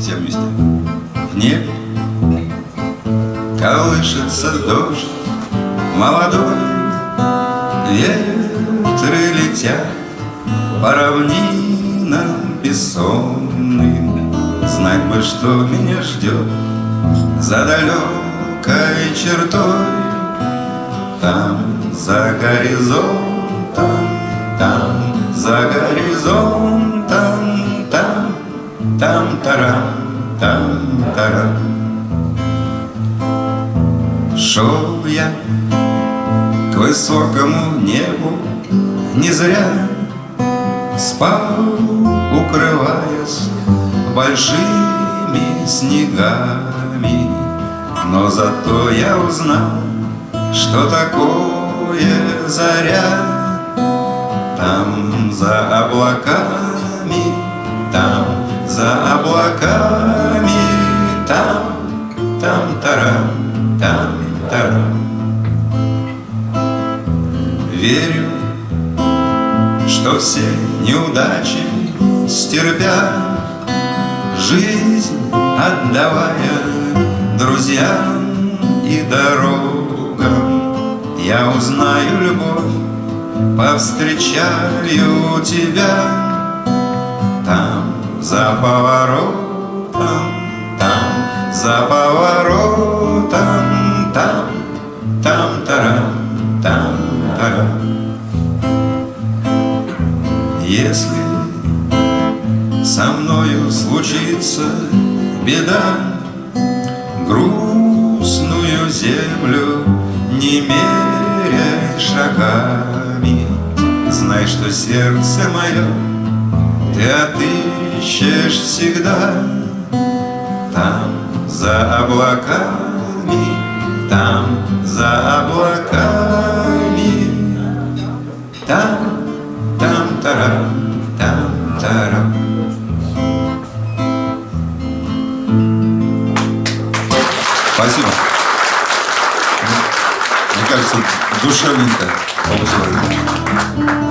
Все вместе. В небе колышется дождь. Молодой, Ветры летят по равнинам бессонным, Знать бы, что меня ждет за далекой чертой, Там, за горизонтом, там, за горизонтом, там-тарам, там-тарам. Шел я к высокому небу не зря Спал, укрываясь большими снегами Но зато я узнал, что такое заря там за облаками, за облаками, там, там тарам, там тарам. Верю, что все неудачи стерпя, Жизнь отдавая друзьям и дорогам, Я узнаю любовь Повстречаю тебя за поворотом, там, за поворотом, там, там, тарам, там, тарам. Если со мною случится беда, Грустную землю не меряй шагами. Знай, что сердце мое Ты отыщешь всегда Там, за облаками Там, за облаками Там, там, тарам, там, тарам Спасибо. Мне кажется, душевненько получилось.